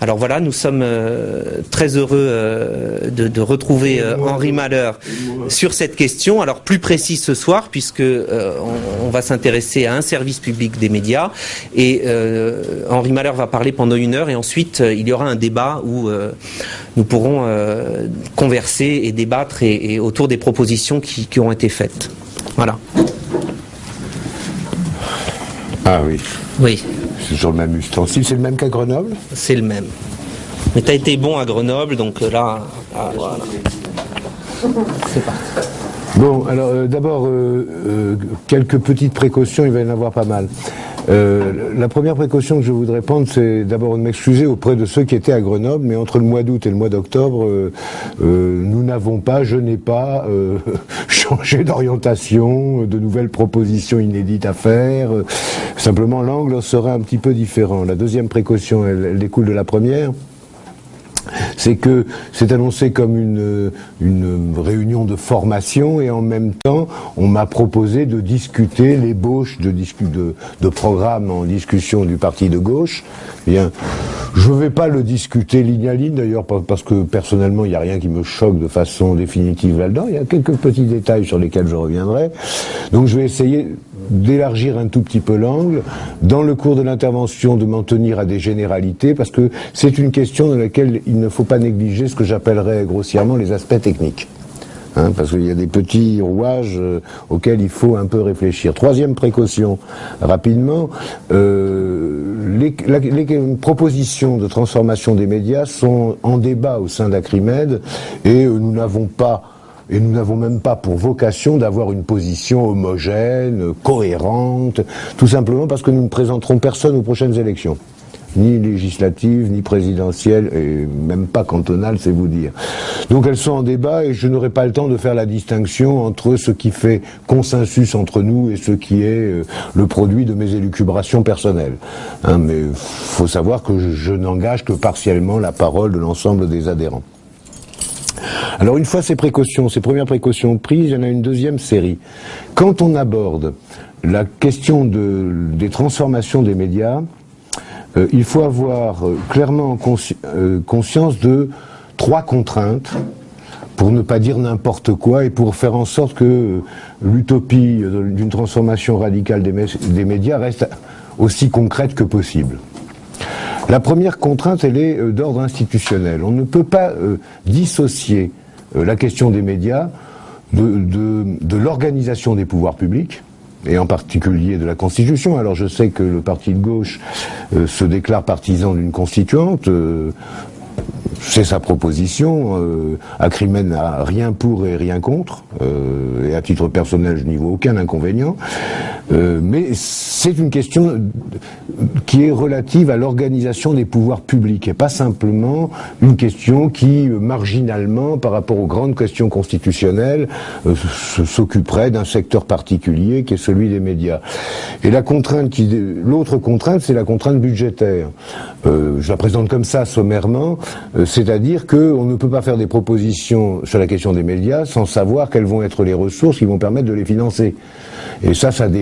Alors voilà, nous sommes euh, très heureux euh, de, de, retrouver euh, Henri Malheur sur cette question. Alors plus précis ce soir, puisque on, on, va s'intéresser à un service public des médias. Et Henri Malheur va parler pendant une heure et ensuite il y aura un débat où nous pourrons converser et débattre et, et, autour des propositions qui, qui ont été faites. Voilà. Ah oui. Oui. C'est toujours le même ustensile, c'est le même qu'à Grenoble C'est le même. Mais tu as été bon à Grenoble, donc là, ah, voilà. C'est parti. Bon, alors euh, d'abord, euh, euh, quelques petites précautions, il va y en avoir pas mal. Euh, la première précaution que je voudrais prendre, c'est d'abord de m'excuser auprès de ceux qui étaient à Grenoble, mais entre le mois d'août et le mois d'octobre, euh, euh, nous n'avons pas, je n'ai pas changé d'orientation, de nouvelles propositions inédites à faire. simplement, l'angle sera un petit peu différent. La deuxième précaution, elle, elle découle de la première c'est que c'est annoncé comme une, une, réunion de formation et en même temps, on m'a proposé de discuter l'ébauche de, de, de programme en discussion du parti de gauche. Bien, je ne vais pas le discuter ligne à ligne d'ailleurs parce que personnellement, il n'y a rien qui me choque de façon définitive là-dedans. Il y a quelques petits détails sur lesquels je reviendrai. Donc je vais essayer d'élargir un tout petit peu l'angle, dans le cours de l'intervention de m'en tenir à des généralités, parce que c'est une question dans laquelle il ne faut pas négliger ce que j'appellerais grossièrement les aspects techniques. Hein, parce qu'il y a des petits rouages euh, auxquels il faut un peu réfléchir. Troisième précaution, rapidement, euh, les, propositions de transformation des médias sont en débat au sein d'Acrimed et euh, nous n'avons pas et nous n'avons même pas pour vocation d'avoir une position homogène, cohérente, tout simplement parce que nous ne présenterons personne aux prochaines élections ni législatives, ni présidentielles, et même pas cantonales, c'est vous dire. Donc elles sont en débat et je n'aurai pas le temps de faire la distinction entre ce qui fait consensus entre nous et ce qui est euh, le produit de mes élucubrations personnelles. Hein, mais faut savoir que je, n'engage que partiellement la parole de l'ensemble des adhérents. Alors une fois ces précautions, ces premières précautions prises, il y en a une deuxième série. Quand on aborde la question de, des transformations des médias, euh, il faut avoir euh, clairement euh, conscience de trois contraintes pour ne pas dire n'importe quoi et pour faire en sorte que l'utopie d'une transformation radicale des, médias reste aussi concrète que possible. La première contrainte, elle est d'ordre institutionnel. On ne peut pas dissocier la question des médias de l'organisation des pouvoirs publics, et en particulier de la Constitution. Alors je sais que le parti de gauche euh, se déclare partisan d'une constituante, euh, c'est sa proposition. Euh, Acrimen n'a rien pour et rien contre. Euh, et à titre personnel, je n'y vois aucun inconvénient. Euh, mais c'est une question qui est relative à l'organisation des pouvoirs publics et pas simplement une question qui, marginalement, par rapport aux grandes questions constitutionnelles, euh, s'occuperait d'un secteur particulier qui est celui des médias. Et la contrainte l'autre contrainte, c'est la contrainte budgétaire. Je la présente comme ça sommairement. C'est-à-dire qu'on ne peut pas faire des propositions sur la question des médias sans savoir quelles vont être les ressources qui vont permettre de les financer. Et ça, ça